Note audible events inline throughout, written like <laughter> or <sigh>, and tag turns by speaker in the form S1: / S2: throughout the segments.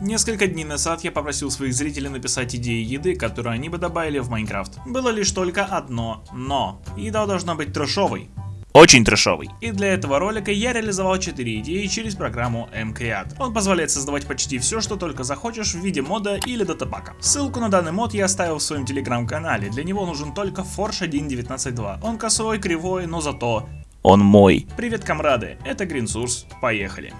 S1: Несколько дней назад я попросил своих зрителей написать идеи еды, которые они бы добавили в Майнкрафт. Было лишь только одно «но». Еда должна быть трешовой. Очень трешовый. И для этого ролика я реализовал 4 идеи через программу mCreat. Он позволяет создавать почти все, что только захочешь в виде мода или датапака. Ссылку на данный мод я оставил в своем телеграм-канале, для него нужен только Forge 1.19.2. Он косой, кривой, но зато он мой. Привет, комрады, это GreenSource, поехали.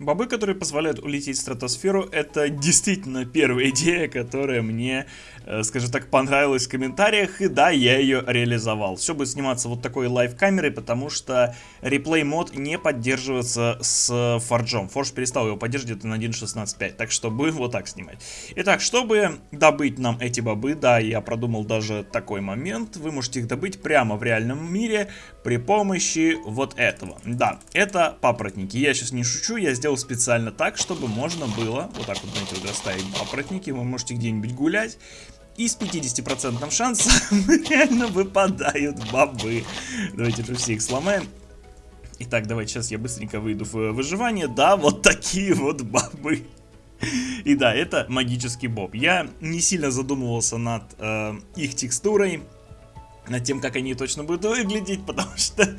S1: Бобы, которые позволяют улететь в стратосферу, это действительно первая идея, которая мне, э, скажем так, понравилась в комментариях, и да, я ее реализовал. Все будет сниматься вот такой лайв-камерой, потому что реплей мод не поддерживается с форджом. Форж перестал его поддерживать на 1.16.5, так что будем вот так снимать. Итак, чтобы добыть нам эти бобы, да, я продумал даже такой момент, вы можете их добыть прямо в реальном мире при помощи вот этого. Да, это папоротники. Я сейчас не шучу, я сделал сделал специально так, чтобы можно было, вот так вот, знаете, вот расставить папоротники, вы можете где-нибудь гулять, и с 50% шансом <laughs> реально выпадают бобы. Давайте же все их сломаем. Итак, давайте сейчас я быстренько выйду в выживание. Да, вот такие вот бобы. И да, это магический боб. Я не сильно задумывался над э, их текстурой над тем, как они точно будут выглядеть, <laughs> потому что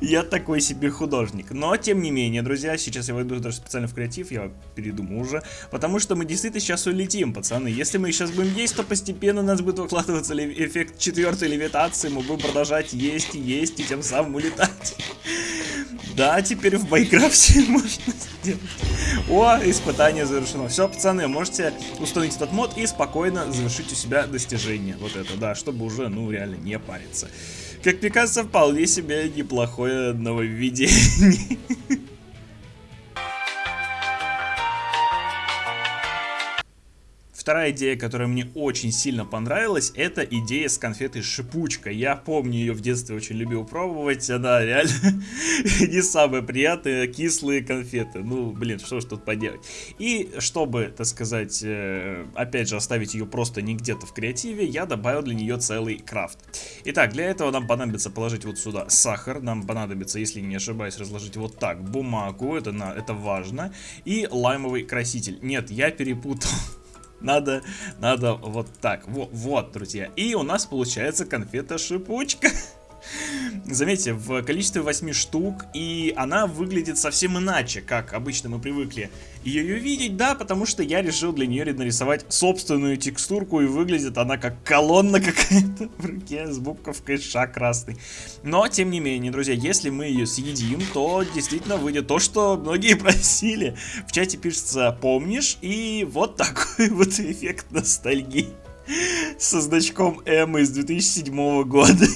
S1: я такой себе художник. Но, тем не менее, друзья, сейчас я войду даже специально в креатив, я передумал уже, потому что мы действительно сейчас улетим, пацаны. Если мы сейчас будем есть, то постепенно у нас будет выкладываться эффект четвертой левитации, мы будем продолжать есть и есть, и тем самым улетать. Да, теперь в Майнкрафте <laughs> можно сделать. О, испытание завершено. Все, пацаны, можете установить этот мод и спокойно завершить у себя достижение. Вот это, да, чтобы уже, ну, реально не париться. Как мне кажется, вполне себе неплохое нововведение. <laughs> Вторая идея, которая мне очень сильно понравилась, это идея с конфетой шипучка. Я помню ее в детстве очень любил пробовать, она реально <laughs> не самая приятная, кислые конфеты. Ну, блин, что ж тут поделать. И чтобы, так сказать, э, опять же оставить ее просто не где-то в креативе, я добавил для нее целый крафт. Итак, для этого нам понадобится положить вот сюда сахар, нам понадобится, если не ошибаюсь, разложить вот так бумагу, это, на, это важно, и лаймовый краситель. Нет, я перепутал. <laughs> Надо, надо вот так. Вот, вот, друзья. И у нас получается конфета-шипучка. <laughs> Заметьте, в количестве 8 штук, и она выглядит совсем иначе, как обычно мы привыкли ее видеть, да, потому что я решил для нее нарисовать собственную текстурку, и выглядит она как колонна <laughs> какая-то в руке с буковкой Ш красный. Но, тем не менее, друзья, если мы ее съедим, то действительно выйдет то, что многие <laughs> просили. В чате пишется «помнишь?» и вот такой <laughs> вот эффект ностальгии со значком М из 2007 года.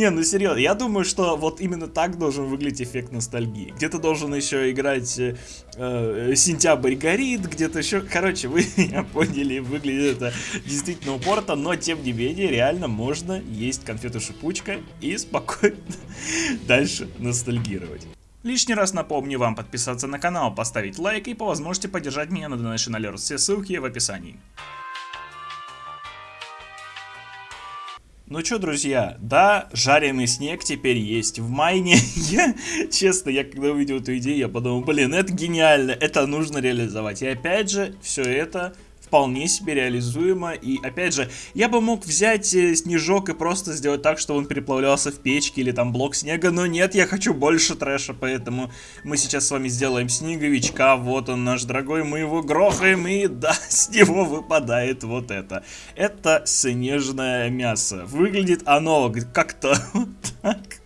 S1: Не, ну серьезно, я думаю, что вот именно так должен выглядеть эффект ностальгии. Где-то должен еще играть э, э Сентябрь горит, где-то еще... Короче, вы <laughs> меня поняли, выглядит это действительно упорто, но тем не менее, реально можно есть конфету-шипучка и спокойно <laughs> дальше ностальгировать. Лишний раз напомню вам подписаться на канал, поставить лайк и по возможности поддержать меня на Donation Alert. Все ссылки в описании. Ну что, друзья, да, жареный снег теперь есть в майне. <laughs> я, честно, я когда увидел эту идею, я подумал, блин, это гениально, это нужно реализовать. И опять же, все это вполне себе реализуемо. И опять же, я бы мог взять э, снежок и просто сделать так, что он переплавлялся в печке или там блок снега, но нет, я хочу больше трэша, поэтому мы сейчас с вами сделаем снеговичка, вот он наш дорогой, мы его грохаем, и да, <laughs> с него выпадает вот это. Это снежное мясо. Выглядит оно как-то <laughs> вот так.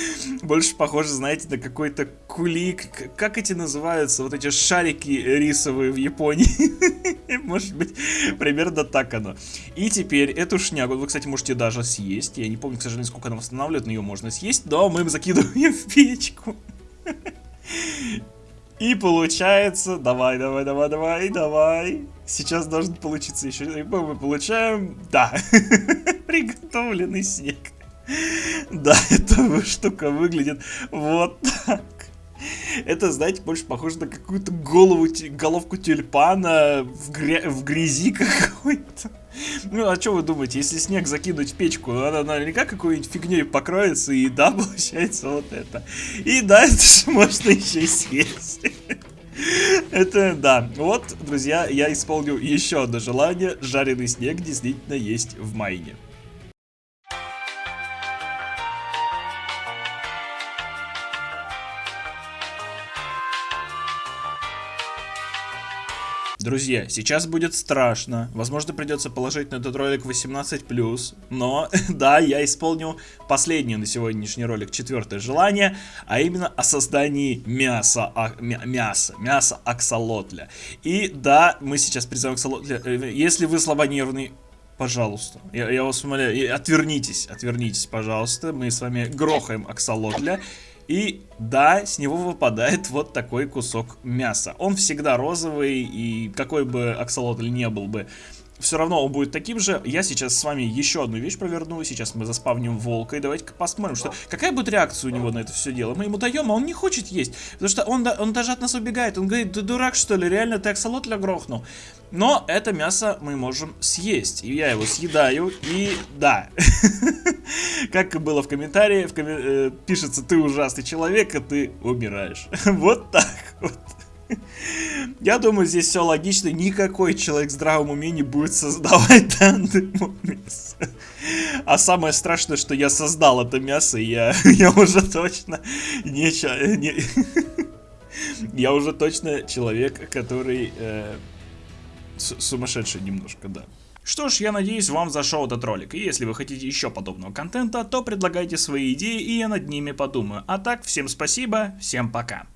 S1: <laughs> Больше похоже, знаете, на какой-то кулик. Как эти называются? Вот эти шарики рисовые в Японии. <laughs> Может быть, примерно так оно. И теперь эту шнягу вы, кстати, можете даже съесть. Я не помню, к сожалению, сколько она восстанавливает, но ее можно съесть. Но мы им закидываем в печку. <laughs> И получается, давай, давай, давай, давай, давай. Сейчас должен получиться еще. И мы получаем, да, приготовленный снег. <laughs> Да, <laughs> эта штука выглядит вот так. Это, знаете, больше похоже на какую-то голову, головку тюльпана в, гря в грязи <laughs> какой-то. Ну, а что вы думаете, если снег закинуть в печку, она наверняка какой-нибудь фигней покроется, и да, получается вот это. И да, это же можно еще и съесть. Это да. Вот, друзья, я исполню еще одно желание. Жареный снег действительно есть в Майне. Друзья, сейчас будет страшно. Возможно, придется положить на этот ролик 18+. Но, <laughs> да, я исполню последнее на сегодняшний ролик, четвертое желание, а именно о создании мяса, а, мя, мяса, мяса аксолотля. И да, мы сейчас призовем аксолотля. Э, если вы слабонервный, Пожалуйста, я, я вас умоляю, отвернитесь, отвернитесь, пожалуйста. Мы с вами грохаем аксолотля. И да, с него выпадает <laughs> вот такой кусок мяса. Он всегда розовый, и какой бы аксолотль не был бы, все равно он будет таким же. Я сейчас с вами еще одну вещь проверну. Сейчас мы заспавним волка. И давайте-ка посмотрим, что какая будет реакция у него на это все дело. Мы ему даем, а он не хочет есть. Потому что он, он даже от нас убегает. Он говорит, ты дурак что ли, реально ты аксолотля грохнул. Но это мясо мы можем съесть. И я его съедаю. И да. <laughs> Как было в комментарии, э, пишется, ты ужасный человек, а ты умираешь. <laughs> Вот так вот. Я думаю, здесь все логично. Никакой человек в здравом уме не будет создавать данное мясо. А самое страшное, что я создал это мясо, я, <laughs> я уже точно не, не <laughs> я уже точно человек, который э, сумасшедший немножко, да. Что ж, я надеюсь, вам зашел этот ролик. И если вы хотите еще подобного контента, то предлагайте свои идеи, и я над ними подумаю. А так, всем спасибо, всем пока.